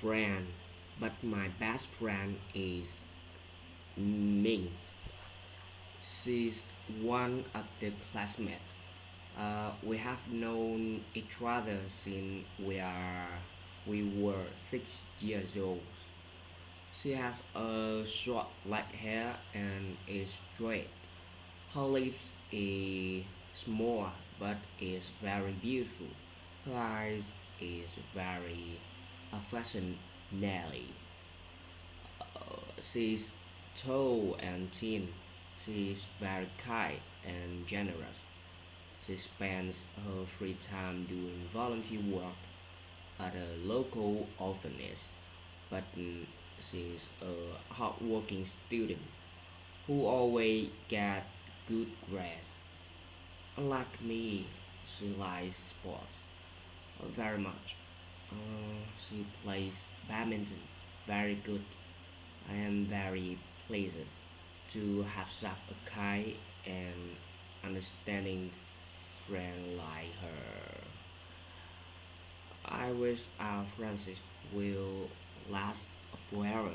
friend, but my best friend is Ming. She's one of the classmates. Uh, we have known each other since we are we were six years old. She has a short black hair and is straight. Her lips is small but is very beautiful. Her eyes is very affectionately. Uh, she's tall and thin. She is very kind and generous. She spends her free time doing volunteer work at a local orphanage, but she's a hardworking student who always get good grades. Unlike me, she likes sports very much. Uh, she plays badminton very good. I am very pleased to have such a kind and understanding friend like her. I wish our friendship will last forever.